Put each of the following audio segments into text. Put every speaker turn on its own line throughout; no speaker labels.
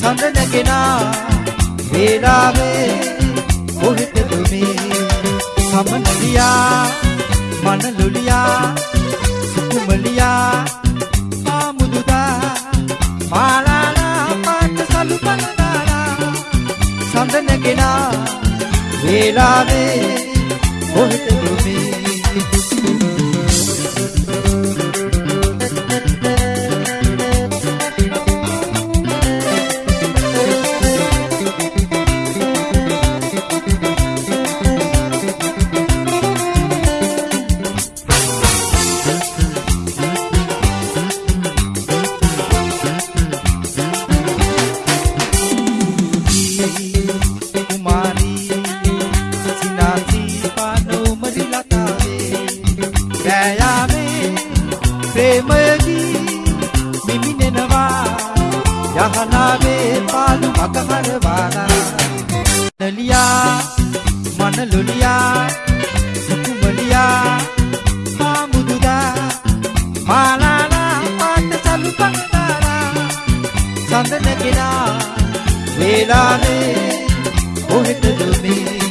සඳ නැගෙනා වේලාවේ කොහෙටද මේ සමනලියා මනලොලියා සුකුමලියා ආමුදුදා මාලාලා පාට සලු පනදාලා සඳ නැගෙනා වේලාවේ කොහෙටද මේ ප්‍රේමයගී මිමිනෙනවා යහනාවේ පාලු මකහරවාලා නලියා මනලොලියා සුකුමලියා මාමුදුදා මාලාලා පාට සලු පන්දාරා සඳ නැගෙනා වේලාවේ කොහෙටද මේ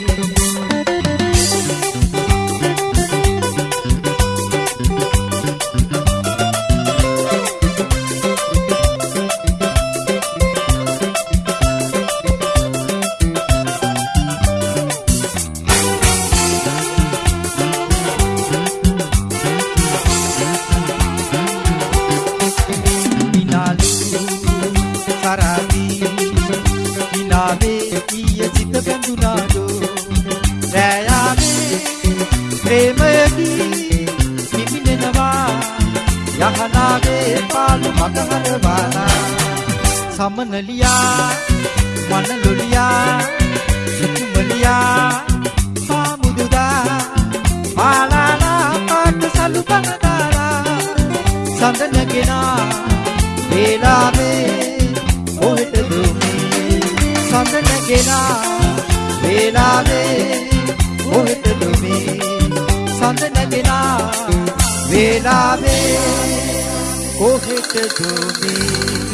විනාවේ ඊය සිත බැඳුනාඩෝ රෑයාවේ ප්‍රේමයකී පිපිනෙනවා. යහනාවේ පාලු මකහරවාලා සමනලියා මනලොලියා සුකුමලියා පාමුදුදා මාලාලා පාට සලු පනදාලා සඳ නැගෙනා. වේලාවේ කොහෙටද මේ සඳ නැගෙනා. වේලාවේ කොහෙටද මේ සඳ නැගෙනා. වේලාවේ කොහෙටද මේ